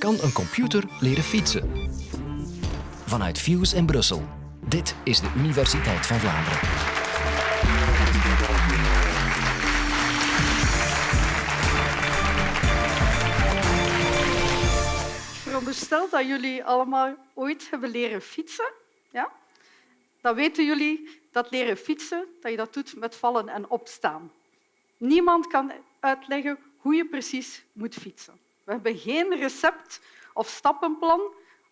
Kan een computer leren fietsen? Vanuit Fuse in Brussel. Dit is de Universiteit van Vlaanderen. Veronderstel dat jullie allemaal ooit hebben leren fietsen. Ja? Dan weten jullie dat leren fietsen dat je dat doet met vallen en opstaan. Niemand kan uitleggen hoe je precies moet fietsen. We hebben geen recept of stappenplan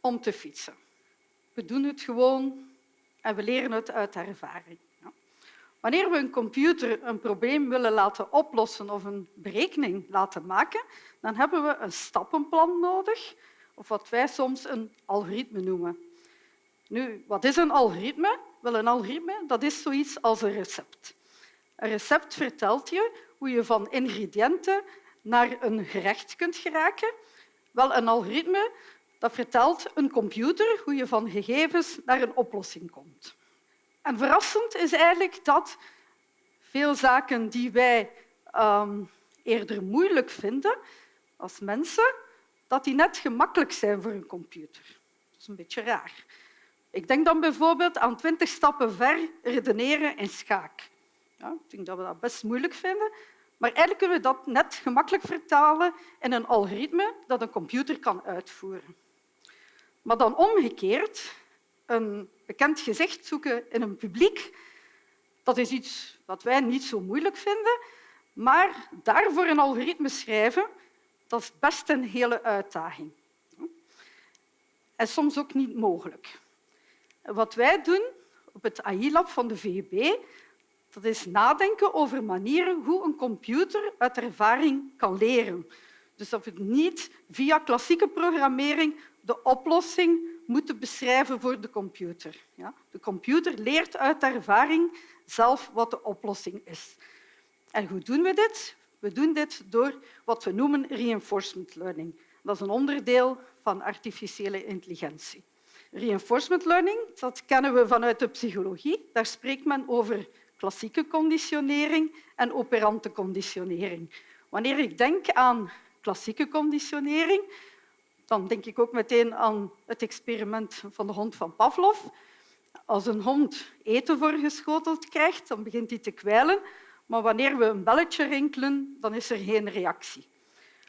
om te fietsen. We doen het gewoon en we leren het uit ervaring. Wanneer we een computer een probleem willen laten oplossen of een berekening laten maken, dan hebben we een stappenplan nodig, of wat wij soms een algoritme noemen. Nu, wat is een algoritme? Wel, een algoritme dat is zoiets als een recept. Een recept vertelt je hoe je van ingrediënten naar een gerecht kunt geraken. Wel, een algoritme dat vertelt een computer hoe je van gegevens naar een oplossing komt. En verrassend is eigenlijk dat veel zaken die wij um, eerder moeilijk vinden als mensen, dat die net gemakkelijk zijn voor een computer. Dat is een beetje raar. Ik denk dan bijvoorbeeld aan twintig stappen ver redeneren in schaak. Ja, ik denk dat we dat best moeilijk vinden, maar eigenlijk kunnen we dat net gemakkelijk vertalen in een algoritme dat een computer kan uitvoeren. Maar dan omgekeerd, een bekend gezicht zoeken in een publiek, dat is iets wat wij niet zo moeilijk vinden, maar daarvoor een algoritme schrijven, dat is best een hele uitdaging. En soms ook niet mogelijk. Wat wij doen op het AI-lab van de VUB, dat is nadenken over manieren hoe een computer uit ervaring kan leren. Dus dat we niet via klassieke programmering de oplossing moeten beschrijven voor de computer. De computer leert uit ervaring zelf wat de oplossing is. En hoe doen we dit? We doen dit door wat we noemen reinforcement learning. Dat is een onderdeel van artificiële intelligentie. Reinforcement learning dat kennen we vanuit de psychologie. Daar spreekt men over klassieke conditionering en operante conditionering. Wanneer ik denk aan klassieke conditionering, dan denk ik ook meteen aan het experiment van de hond van Pavlov. Als een hond eten voorgeschoteld krijgt, dan begint hij te kwijlen. Maar wanneer we een belletje rinkelen, dan is er geen reactie.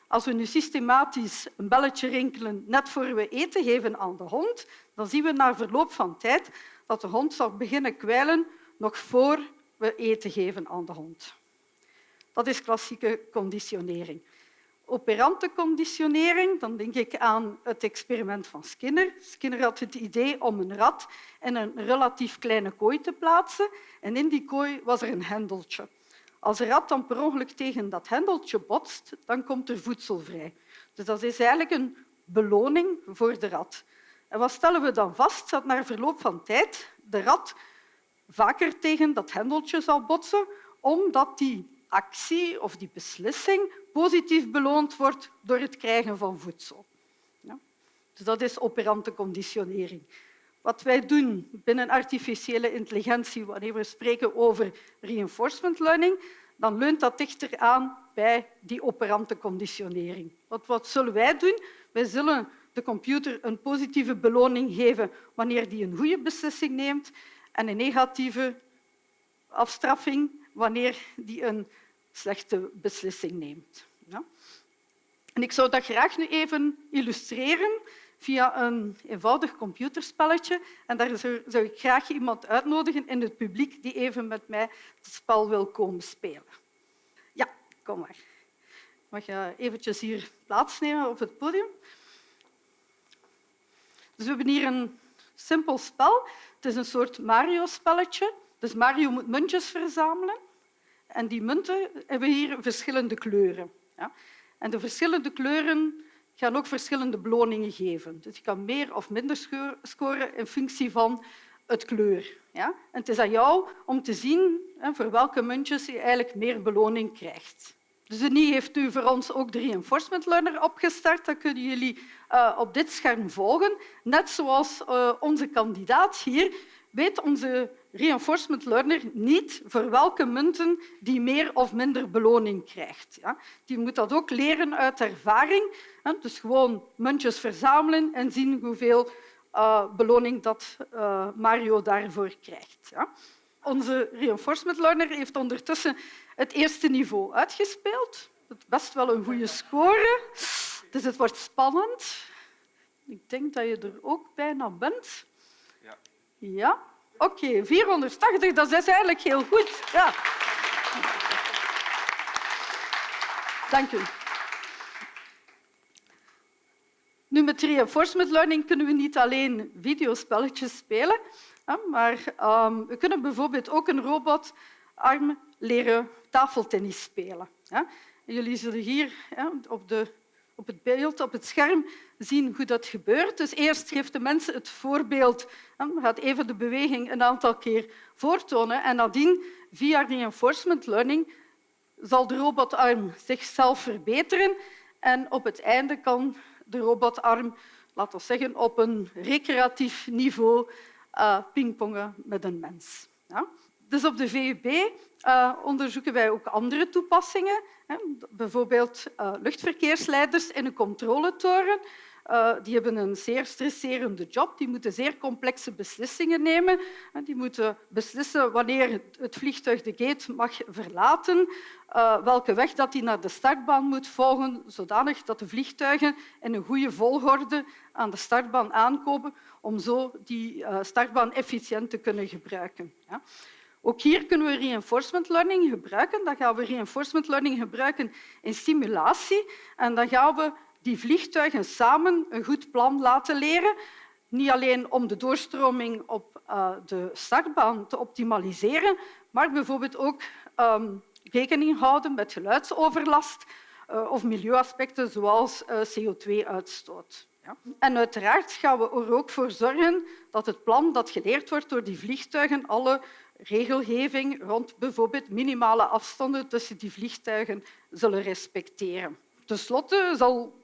Als we nu systematisch een belletje rinkelen net voor we eten geven aan de hond, dan zien we na verloop van tijd dat de hond zal beginnen kwijlen nog voor we eten geven aan de hond. Dat is klassieke conditionering. Operante conditionering, dan denk ik aan het experiment van Skinner. Skinner had het idee om een rat in een relatief kleine kooi te plaatsen en in die kooi was er een hendeltje. Als een rat dan per ongeluk tegen dat hendeltje botst, dan komt er voedsel vrij. Dus dat is eigenlijk een beloning voor de rat. En wat stellen we dan vast? Dat na verloop van tijd de rat vaker tegen dat hendeltje zal botsen, omdat die actie of die beslissing positief beloond wordt door het krijgen van voedsel. Ja? Dus dat is operante conditionering. Wat wij doen binnen artificiële intelligentie, wanneer we spreken over reinforcement learning, dan leunt dat dichter aan bij die operante conditionering. Wat, wat zullen wij doen? Wij zullen de computer een positieve beloning geven wanneer die een goede beslissing neemt en een negatieve afstraffing wanneer die een slechte beslissing neemt. Ja? En ik zou dat graag nu even illustreren via een eenvoudig computerspelletje. En daar zou ik graag iemand uitnodigen in het publiek die even met mij het spel wil komen spelen. Ja, kom maar. Mag je eventjes hier plaatsnemen op het podium? Dus we hebben hier een simpel spel. Het is een soort Mario-spelletje. Dus Mario moet muntjes verzamelen. En die munten hebben hier verschillende kleuren. Ja? En de verschillende kleuren gaan ook verschillende beloningen geven. Dus je kan meer of minder scoren in functie van het kleur. Ja? En het is aan jou om te zien voor welke muntjes je eigenlijk meer beloning krijgt. Denis heeft nu voor ons ook de Reinforcement Learner opgestart. Dat kunnen jullie uh, op dit scherm volgen. Net zoals uh, onze kandidaat hier weet onze reinforcement learner niet voor welke munten die meer of minder beloning krijgt. Ja. Die moet dat ook leren uit ervaring. Dus gewoon muntjes verzamelen en zien hoeveel uh, beloning dat Mario daarvoor krijgt. Ja. Onze reinforcement learner heeft ondertussen het eerste niveau uitgespeeld. Het best wel een goede score. Dus het wordt spannend. Ik denk dat je er ook bijna bent. Ja. ja. Oké, okay, 480, dat is eigenlijk heel goed. Ja. Dank u. Nu, met reinforcement learning kunnen we niet alleen videospelletjes spelen, maar um, we kunnen bijvoorbeeld ook een robotarm leren tafeltennis spelen. Jullie zullen hier op, de, op het beeld, op het scherm, zien hoe dat gebeurt. Dus eerst geeft de mens het voorbeeld, gaat even de beweging een aantal keer voortonen en nadien, via reinforcement learning, zal de robotarm zichzelf verbeteren en op het einde kan de robotarm, laten we zeggen, op een recreatief niveau uh, pingpongen met een mens. Ja? Dus op de VUB eh, onderzoeken wij ook andere toepassingen. Hè. Bijvoorbeeld uh, luchtverkeersleiders in een controletoren. Uh, die hebben een zeer stresserende job. Die moeten zeer complexe beslissingen nemen. Die moeten beslissen wanneer het vliegtuig de gate mag verlaten, welke weg dat die naar de startbaan moet volgen, zodanig dat de vliegtuigen in een goede volgorde aan de startbaan aankomen om zo die startbaan efficiënt te kunnen gebruiken. Ja. Ook hier kunnen we reinforcement learning gebruiken. Dan gaan we reinforcement learning gebruiken in simulatie en dan gaan we die vliegtuigen samen een goed plan laten leren. Niet alleen om de doorstroming op uh, de startbaan te optimaliseren, maar bijvoorbeeld ook um, rekening houden met geluidsoverlast uh, of milieuaspecten zoals uh, CO2-uitstoot. Ja. En uiteraard gaan we er ook voor zorgen dat het plan dat geleerd wordt door die vliegtuigen alle regelgeving rond bijvoorbeeld minimale afstanden tussen die vliegtuigen zullen respecteren. Ten slotte zal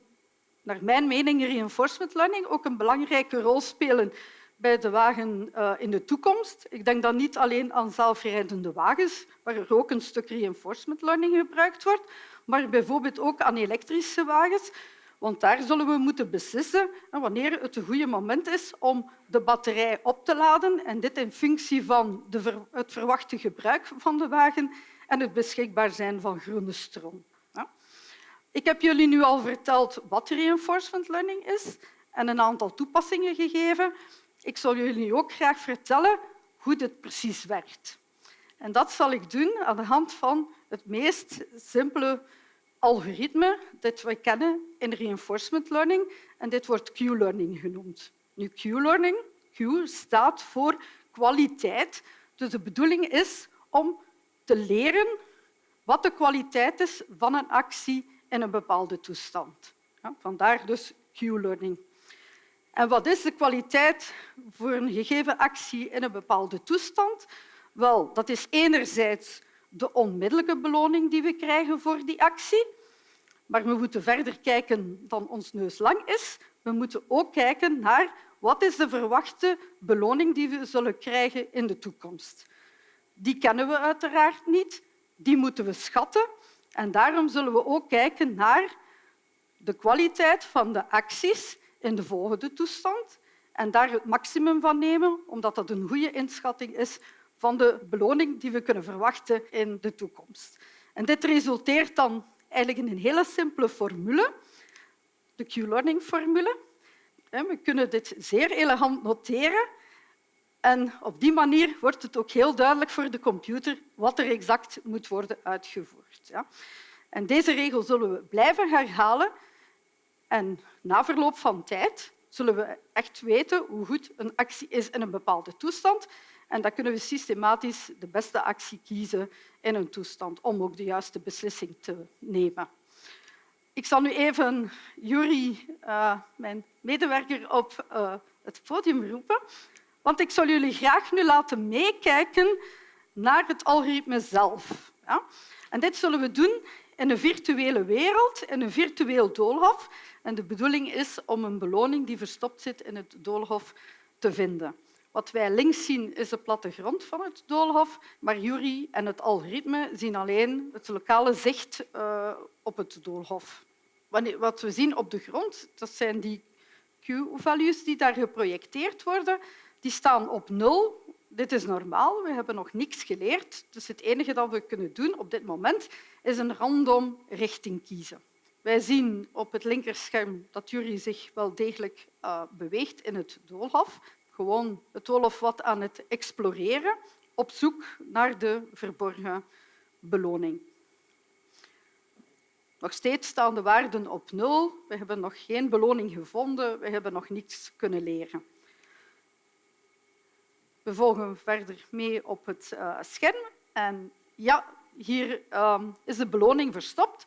naar mijn mening reinforcement learning ook een belangrijke rol spelen bij de wagen uh, in de toekomst. Ik denk dan niet alleen aan zelfrijdende wagens, waar er ook een stuk reinforcement learning gebruikt wordt, maar bijvoorbeeld ook aan elektrische wagens. Want daar zullen we moeten beslissen wanneer het een goede moment is om de batterij op te laden. En dit in functie van de, het verwachte gebruik van de wagen en het beschikbaar zijn van groene stroom. Ik heb jullie nu al verteld wat reinforcement learning is en een aantal toepassingen gegeven. Ik zal jullie ook graag vertellen hoe dit precies werkt. En dat zal ik doen aan de hand van het meest simpele algoritme dat we kennen in reinforcement learning. En dit wordt Q-learning genoemd. Nu, Q-learning Q staat voor kwaliteit. Dus de bedoeling is om te leren wat de kwaliteit is van een actie in een bepaalde toestand. Vandaar dus Q-learning. En wat is de kwaliteit voor een gegeven actie in een bepaalde toestand? Wel, dat is enerzijds de onmiddellijke beloning die we krijgen voor die actie. Maar we moeten verder kijken dan ons neus lang is. We moeten ook kijken naar wat is de verwachte beloning die we zullen krijgen in de toekomst. Die kennen we uiteraard niet. Die moeten we schatten. En daarom zullen we ook kijken naar de kwaliteit van de acties in de volgende toestand en daar het maximum van nemen, omdat dat een goede inschatting is van de beloning die we kunnen verwachten in de toekomst. En dit resulteert dan eigenlijk in een hele simpele formule, de Q-learning-formule. We kunnen dit zeer elegant noteren en op die manier wordt het ook heel duidelijk voor de computer wat er exact moet worden uitgevoerd. En deze regel zullen we blijven herhalen. En na verloop van tijd zullen we echt weten hoe goed een actie is in een bepaalde toestand. En dan kunnen we systematisch de beste actie kiezen in een toestand om ook de juiste beslissing te nemen. Ik zal nu even Juri, uh, mijn medewerker, op uh, het podium roepen. Want ik zal jullie graag nu laten meekijken naar het algoritme zelf. Ja? En dit zullen we doen in een virtuele wereld, in een virtueel doolhof. En de bedoeling is om een beloning die verstopt zit in het doolhof te vinden. Wat wij links zien is de plattegrond van het doolhof, maar Jury en het algoritme zien alleen het lokale zicht uh, op het doolhof. Wat we zien op de grond, dat zijn die Q-values die daar geprojecteerd worden. Die staan op nul. Dit is normaal, we hebben nog niets geleerd. Dus het enige dat we kunnen doen op dit moment is een random richting kiezen. Wij zien op het linkerscherm dat Jury zich wel degelijk uh, beweegt in het doolhof gewoon het doolhof wat aan het exploreren op zoek naar de verborgen beloning. Nog steeds staan de waarden op nul. We hebben nog geen beloning gevonden. We hebben nog niets kunnen leren. We volgen verder mee op het uh, scherm. En ja, hier uh, is de beloning verstopt.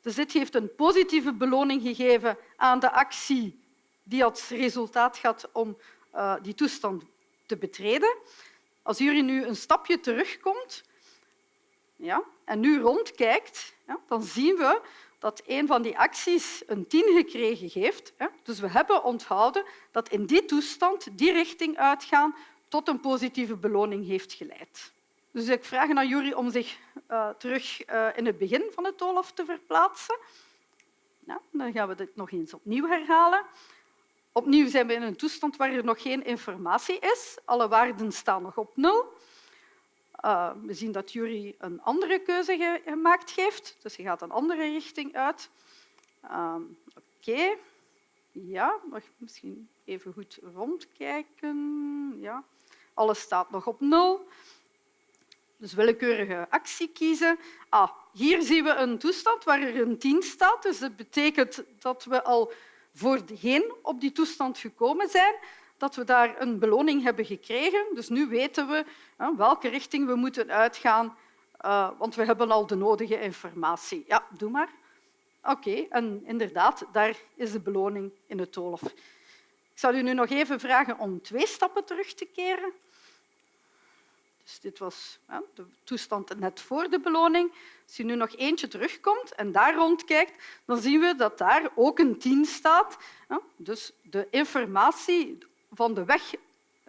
Dus dit heeft een positieve beloning gegeven aan de actie die als resultaat gaat om uh, die toestand te betreden. Als jullie nu een stapje terugkomt ja, en nu rondkijkt, ja, dan zien we dat een van die acties een 10 gekregen heeft. Dus we hebben onthouden dat in die toestand die richting uitgaan tot een positieve beloning heeft geleid. Dus ik vraag aan Jury om zich uh, terug uh, in het begin van het doolhof te verplaatsen. Dan gaan we dit nog eens opnieuw herhalen. Opnieuw zijn we in een toestand waar er nog geen informatie is. Alle waarden staan nog op nul. Uh, we zien dat Jury een andere keuze gemaakt heeft, dus hij gaat een andere richting uit. Uh, Oké. Ja, nog misschien even goed rondkijken. Ja. Alles staat nog op nul. Dus willekeurige actie kiezen. Ah, hier zien we een toestand waar er een 10 staat. Dus dat betekent dat we al voorheen op die toestand gekomen zijn, dat we daar een beloning hebben gekregen. Dus nu weten we welke richting we moeten uitgaan, uh, want we hebben al de nodige informatie. Ja, doe maar. Oké, en inderdaad, daar is de beloning in het doolhof. Ik zal u nu nog even vragen om twee stappen terug te keren. Dus dit was de toestand net voor de beloning. Als je nu nog eentje terugkomt en daar rondkijkt, dan zien we dat daar ook een 10 staat. Dus de informatie van de weg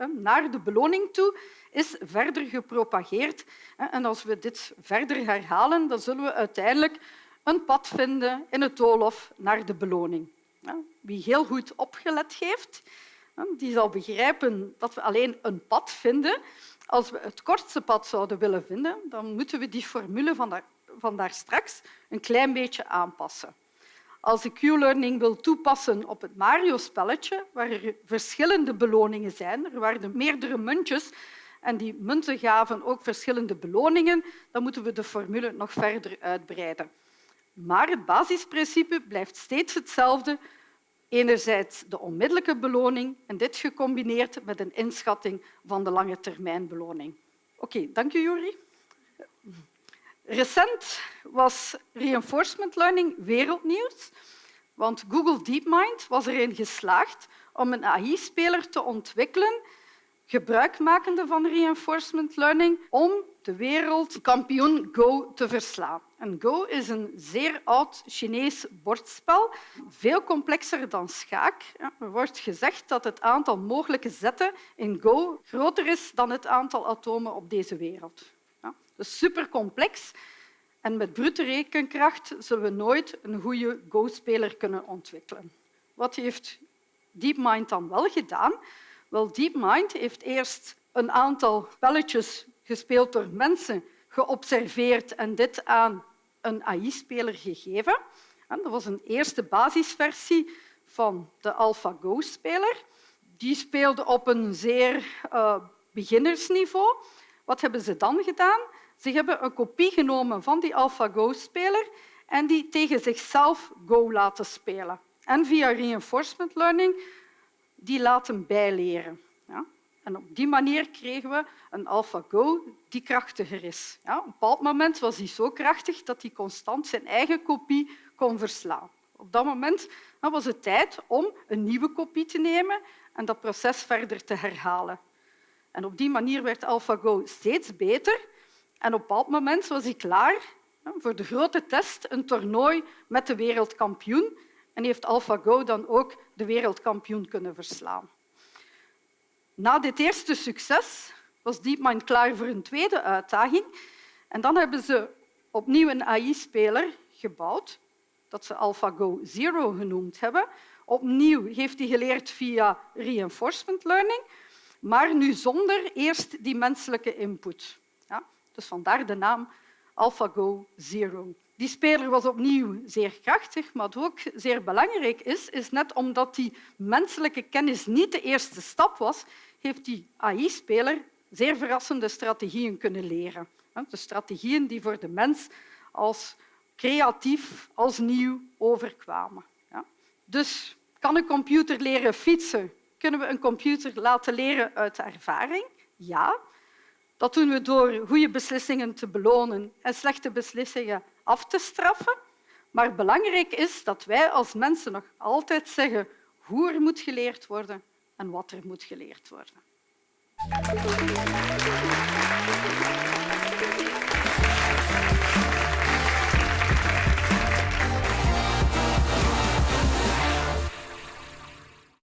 naar de beloning toe is verder gepropageerd. En als we dit verder herhalen, dan zullen we uiteindelijk een pad vinden in het doolhof naar de beloning. Wie heel goed opgelet heeft, die zal begrijpen dat we alleen een pad vinden als we het kortste pad zouden willen vinden, dan moeten we die formule van daar, van daar straks een klein beetje aanpassen. Als ik Q-learning wil toepassen op het Mario-spelletje, waar er verschillende beloningen zijn, er waren meerdere muntjes en die munten gaven ook verschillende beloningen, dan moeten we de formule nog verder uitbreiden. Maar het basisprincipe blijft steeds hetzelfde. Enerzijds de onmiddellijke beloning en dit gecombineerd met een inschatting van de lange termijn beloning. Oké, dank je, Juri. Recent was reinforcement learning wereldnieuws, want Google DeepMind was erin geslaagd om een AI-speler te ontwikkelen gebruikmakende van reinforcement learning om de wereldkampioen Go te verslaan. En Go is een zeer oud Chinees bordspel, veel complexer dan schaak. Er wordt gezegd dat het aantal mogelijke zetten in Go groter is dan het aantal atomen op deze wereld. Dus supercomplex. En met brute rekenkracht zullen we nooit een goede Go-speler kunnen ontwikkelen. Wat heeft DeepMind dan wel gedaan? Wel, DeepMind heeft eerst een aantal spelletjes gespeeld door mensen geobserveerd en dit aan een AI-speler gegeven. Dat was een eerste basisversie van de AlphaGo-speler. Die speelde op een zeer uh, beginnersniveau. Wat hebben ze dan gedaan? Ze hebben een kopie genomen van die AlphaGo-speler en die tegen zichzelf Go laten spelen. En via reinforcement learning die laten bijleren. En op die manier kregen we een AlphaGo die krachtiger is. Ja, op een bepaald moment was hij zo krachtig dat hij constant zijn eigen kopie kon verslaan. Op dat moment was het tijd om een nieuwe kopie te nemen en dat proces verder te herhalen. En op die manier werd AlphaGo steeds beter. En op een bepaald moment was hij klaar voor de grote test een toernooi met de wereldkampioen en heeft AlphaGo dan ook de wereldkampioen kunnen verslaan. Na dit eerste succes was DeepMind klaar voor een tweede uitdaging. En dan hebben ze opnieuw een AI-speler gebouwd, dat ze AlphaGo Zero genoemd hebben. Opnieuw heeft hij geleerd via reinforcement learning, maar nu zonder eerst die menselijke input. Ja, dus vandaar de naam AlphaGo Zero. Die speler was opnieuw zeer krachtig, maar wat ook zeer belangrijk is, is net omdat die menselijke kennis niet de eerste stap was, heeft die AI-speler zeer verrassende strategieën kunnen leren. De strategieën die voor de mens als creatief, als nieuw overkwamen. Dus kan een computer leren fietsen? Kunnen we een computer laten leren uit ervaring? Ja. Dat doen we door goede beslissingen te belonen en slechte beslissingen af te straffen. Maar belangrijk is dat wij als mensen nog altijd zeggen hoe er moet geleerd worden en wat er moet geleerd worden.